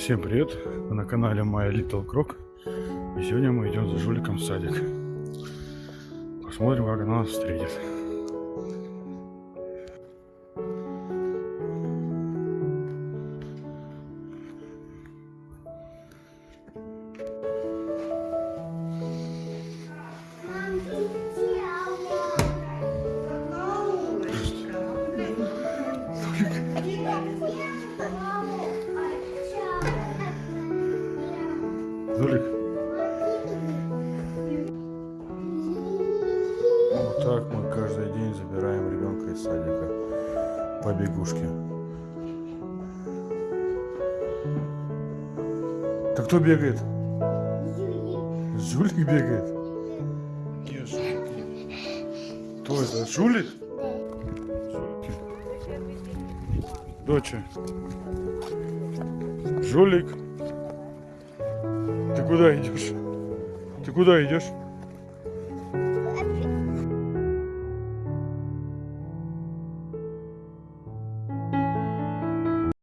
Всем привет! Вы на канале My Little Croc. И сегодня мы идем за жуликом в садик. Посмотрим, как она нас встретит. Жулик. Вот так мы каждый день забираем ребенка из садика по бегушке. Так кто бегает? Жулик бегает. Кто это? Жулик? Доча. Жулик. Ты куда идешь? Ты куда идешь?